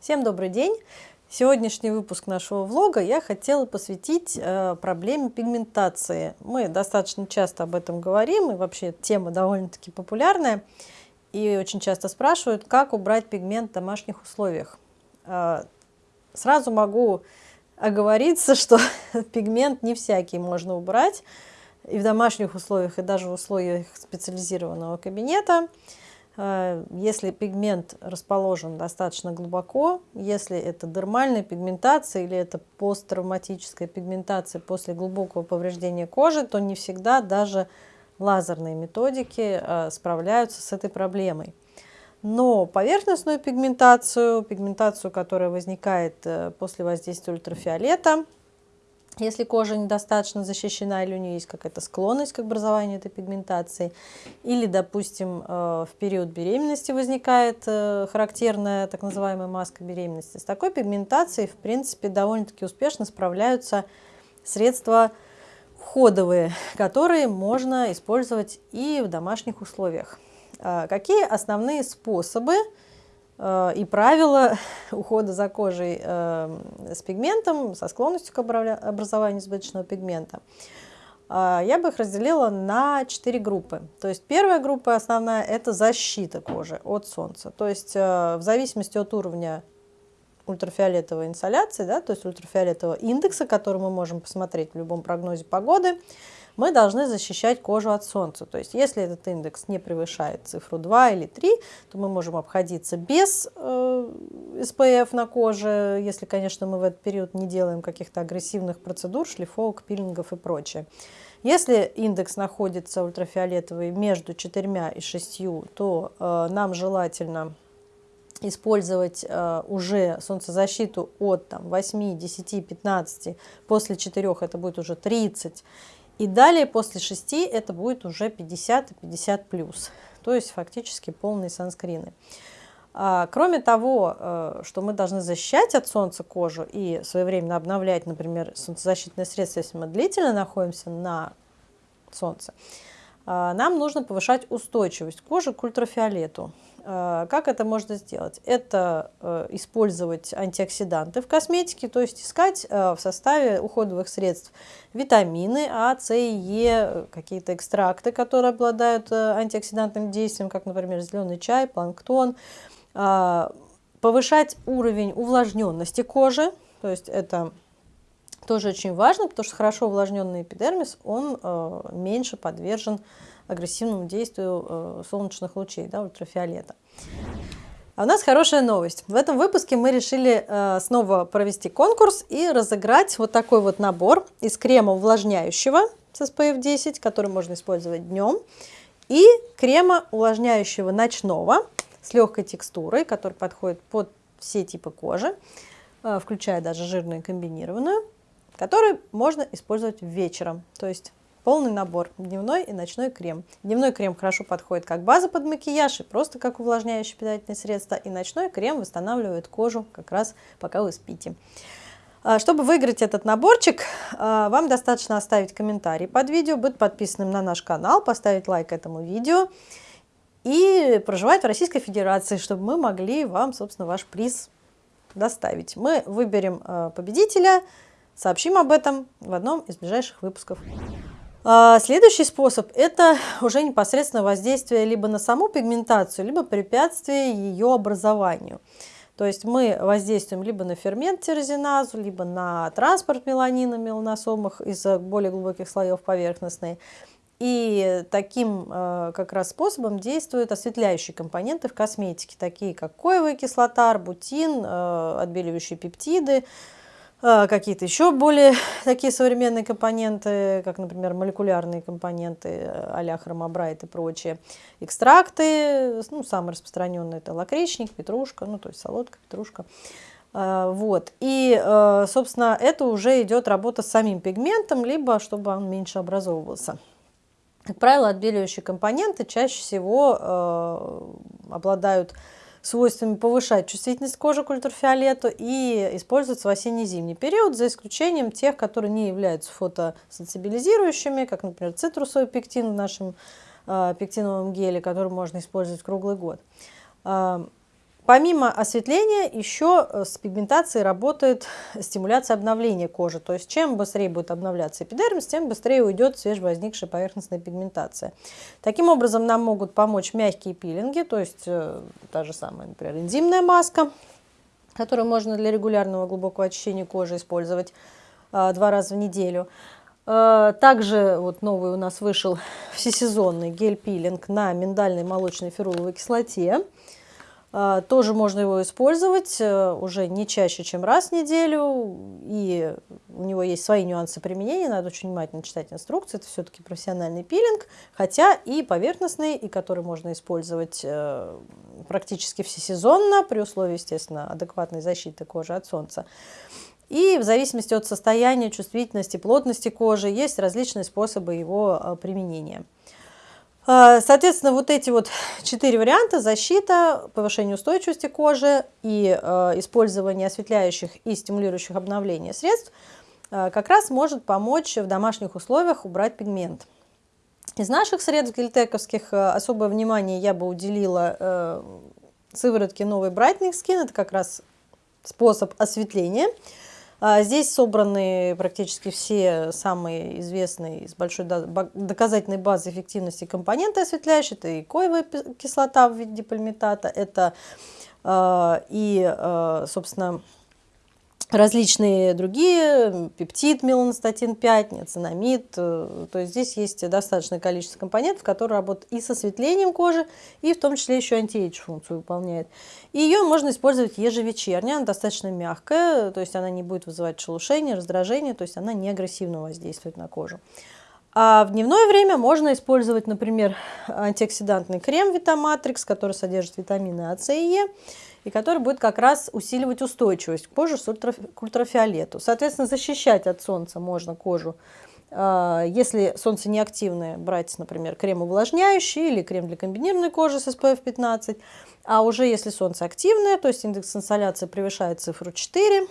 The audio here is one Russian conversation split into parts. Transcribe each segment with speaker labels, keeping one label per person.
Speaker 1: Всем добрый день! Сегодняшний выпуск нашего влога я хотела посвятить э, проблеме пигментации. Мы достаточно часто об этом говорим, и вообще тема довольно-таки популярная. И очень часто спрашивают, как убрать пигмент в домашних условиях. Э, сразу могу оговориться, что пигмент не всякий можно убрать и в домашних условиях, и даже в условиях специализированного кабинета. Э, если пигмент расположен достаточно глубоко, если это дермальная пигментация или это посттравматическая пигментация после глубокого повреждения кожи, то не всегда даже лазерные методики э, справляются с этой проблемой. Но поверхностную пигментацию, пигментацию, которая возникает э, после воздействия ультрафиолета, если кожа недостаточно защищена или у нее есть какая-то склонность к образованию этой пигментации, или, допустим, э, в период беременности возникает э, характерная так называемая маска беременности, с такой пигментацией, в принципе, довольно-таки успешно справляются средства ходовые, которые можно использовать и в домашних условиях. А какие основные способы и правила ухода за кожей э, с пигментом, со склонностью к образованию избыточного пигмента, э, я бы их разделила на четыре группы. То есть первая группа основная – это защита кожи от солнца. То есть в зависимости от уровня ультрафиолетовой инсоляции, да, то есть ультрафиолетового индекса, который мы можем посмотреть в любом прогнозе погоды, мы должны защищать кожу от солнца. То есть если этот индекс не превышает цифру 2 или 3, то мы можем обходиться без э, SPF на коже, если, конечно, мы в этот период не делаем каких-то агрессивных процедур, шлифовок, пилингов и прочее. Если индекс находится ультрафиолетовый между 4 и 6, то э, нам желательно использовать э, уже солнцезащиту от там, 8, 10, 15, после 4 это будет уже 30, и далее после 6 это будет уже 50 и 50 плюс, то есть фактически полные санскрины. А, кроме того, э, что мы должны защищать от солнца кожу и своевременно обновлять, например, солнцезащитные средства, если мы длительно находимся на солнце, нам нужно повышать устойчивость кожи к ультрафиолету. А, как это можно сделать? Это э, использовать антиоксиданты в косметике, то есть искать э, в составе уходовых средств витамины А, С и Е, какие-то экстракты, которые обладают э, антиоксидантным действием, как, например, зеленый чай, планктон. А, повышать уровень увлажненности кожи, то есть это тоже очень важно, потому что хорошо увлажненный эпидермис, он меньше подвержен агрессивному действию э, солнечных лучей, да, ультрафиолета. А у нас хорошая новость. В этом выпуске мы решили э, снова провести конкурс и разыграть вот такой вот набор из крема увлажняющего с SPF 10, который можно использовать днем, и крема увлажняющего ночного с легкой текстурой, который подходит под все типы кожи, э, включая даже жирную и комбинированную, который можно использовать вечером. То есть полный набор, дневной и ночной крем. Дневной крем хорошо подходит как база под макияж и просто как увлажняющее питательное средство, и ночной крем восстанавливает кожу как раз пока вы спите. А, чтобы выиграть этот наборчик, а, вам достаточно оставить комментарий под видео, быть подписанным на наш канал, поставить лайк этому видео и проживать в Российской Федерации, чтобы мы могли вам, собственно, ваш приз доставить. Мы выберем а, победителя, сообщим об этом в одном из ближайших выпусков. А, следующий способ – это уже непосредственно воздействие либо на саму пигментацию, либо препятствие ее образованию. То есть мы воздействуем либо на фермент тирозиназу, либо на транспорт меланина меланосомах из более глубоких слоев поверхностной. И таким э, как раз способом действуют осветляющие компоненты в косметике, такие как коевая кислота, арбутин, э, отбеливающие пептиды, а, какие-то еще более такие современные компоненты, как, например, молекулярные компоненты а-ля хромобрайт и прочие. Экстракты, ну, самые распространенные это лакричник, петрушка, ну, то есть солодка, петрушка. А, вот. И, а, собственно, это уже идет работа с самим пигментом, либо чтобы он меньше образовывался. Как правило, отбеливающие компоненты чаще всего обладают свойствами повышать чувствительность кожи к ультрафиолету и используются в осенне-зимний период, за исключением тех, которые не являются фотосенсибилизирующими, как, например, цитрусовый пектин в нашем э, пектиновом геле, который можно использовать круглый год. Помимо осветления, еще э, с пигментацией работает стимуляция обновления кожи. То есть чем быстрее будет обновляться эпидермис, тем быстрее уйдет свежевозникшая поверхностная пигментация. Таким образом, нам могут помочь мягкие пилинги, то есть э, та же самая, например, энзимная маска, которую можно для регулярного глубокого очищения кожи использовать э, два раза в неделю. Э, также вот новый у нас вышел всесезонный гель-пилинг на миндальной молочной феруловой кислоте. А, тоже можно его использовать э, уже не чаще, чем раз в неделю. И у него есть свои нюансы применения, надо очень внимательно читать инструкции. Это все-таки профессиональный пилинг, хотя и поверхностный, и который можно использовать э, практически всесезонно, при условии, естественно, адекватной защиты кожи от солнца. И в зависимости от состояния, чувствительности, плотности кожи есть различные способы его э, применения. А, соответственно, вот эти вот четыре варианта – защита, повышение устойчивости кожи и э, использование осветляющих и стимулирующих обновление средств э, как раз может помочь в домашних условиях убрать пигмент. Из наших средств гельтековских особое внимание я бы уделила сыворотке новый Brightening Skin. Это как раз способ осветления. А здесь собраны практически все самые известные из большой доказательной базы эффективности компоненты осветляющие. Это и коевая кислота в виде пальмитата, это а, и, а, собственно, различные другие, пептид, меланостатин 5, ниацинамид. Э, то есть здесь есть достаточное количество компонентов, которые работают и с осветлением кожи, и в том числе еще антиэйдж функцию выполняет. И ее можно использовать ежевечерне, она достаточно мягкая, то есть она не будет вызывать шелушение, раздражение, то есть она не агрессивно воздействует на кожу. А в дневное время можно использовать, например, антиоксидантный крем Витаматрикс, который содержит витамины А, С и Е и который будет как раз усиливать устойчивость кожи к ультрафиолету. Соответственно, защищать от солнца можно кожу. А, если солнце не активное, брать, например, крем увлажняющий или крем для комбинированной кожи с SPF 15. А уже если солнце активное, то есть индекс инсоляции превышает цифру 4,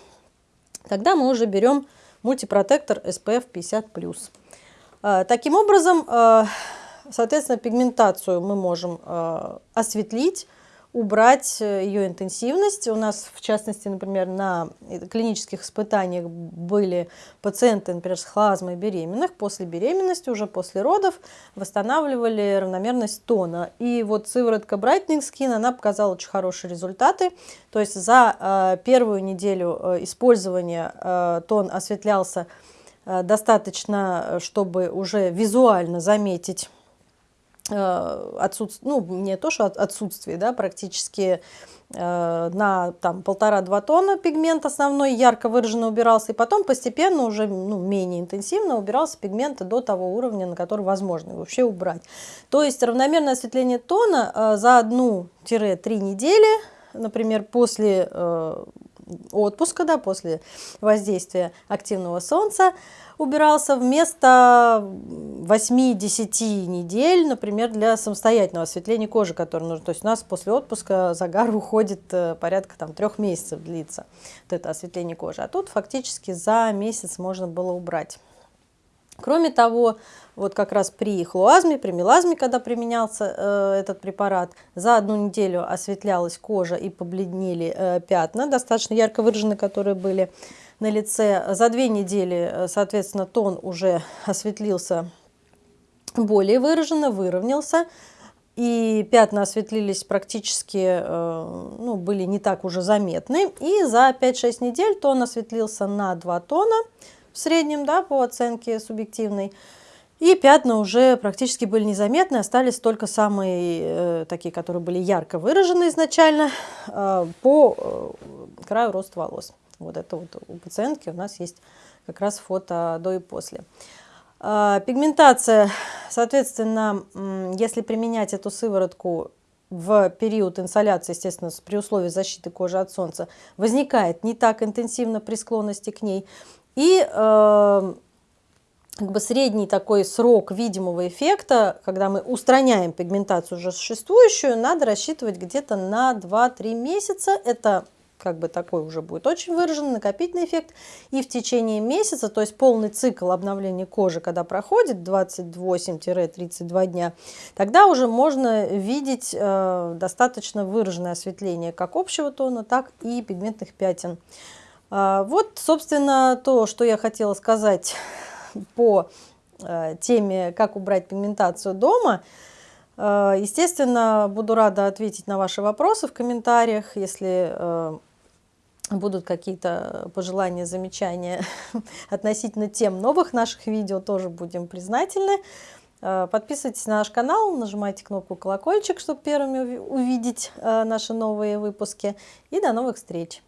Speaker 1: тогда мы уже берем мультипротектор SPF 50+. А, таким образом, а, соответственно, пигментацию мы можем осветлить, убрать э, ее интенсивность. У нас, в частности, например, на клинических испытаниях были пациенты, например, с хлазмой беременных. После беременности, уже после родов, восстанавливали равномерность тона. И вот сыворотка Brightening Skin, она показала очень хорошие результаты. То есть за э, первую неделю э, использования э, тон осветлялся э, достаточно, э, чтобы уже визуально заметить Э, отсутствие, ну, не то, что отсутствие, да, практически э, на там полтора-два тонна пигмент основной ярко выраженно убирался, и потом постепенно уже ну, менее интенсивно убирался пигмент до того уровня, на который возможно вообще убрать. То есть равномерное осветление тона э, за одну-три недели, например, после э, отпуска, да, после воздействия активного солнца, убирался вместо 8-10 недель, например, для самостоятельного осветления кожи, который нужно. То есть у нас после отпуска загар уходит э, порядка там, трех месяцев длится вот это осветление кожи. А тут фактически за месяц можно было убрать. Кроме того, вот как раз при хлуазме, при мелазме, когда применялся э, этот препарат, за одну неделю осветлялась кожа и побледнели э, пятна, достаточно ярко выраженные, которые были на лице. За две недели, э, соответственно, тон уже осветлился более выраженно, выровнялся. И пятна осветлились практически, э, ну, были не так уже заметны. И за 5-6 недель тон осветлился на 2 тона в среднем, да, по оценке субъективной. И пятна уже практически были незаметны, остались только самые э, такие, которые были ярко выражены изначально э, по э, краю роста волос. Вот это вот у пациентки у нас есть как раз фото до и после. А, пигментация, соответственно, если применять эту сыворотку в период инсоляции, естественно, при условии защиты кожи от солнца, возникает не так интенсивно при склонности к ней. И э, как бы средний такой срок видимого эффекта, когда мы устраняем пигментацию уже существующую, надо рассчитывать где-то на 2-3 месяца. Это как бы такой уже будет очень выраженный накопительный эффект. И в течение месяца, то есть полный цикл обновления кожи, когда проходит 28-32 дня, тогда уже можно видеть э, достаточно выраженное осветление как общего тона, так и пигментных пятен. Э, вот, собственно, то, что я хотела сказать по э, теме «Как убрать пигментацию дома». Э, естественно, буду рада ответить на ваши вопросы в комментариях, если э, будут какие-то пожелания, замечания относительно тем новых наших видео, тоже будем признательны. Подписывайтесь на наш канал, нажимайте кнопку колокольчик, чтобы первыми увидеть наши новые выпуски. И до новых встреч!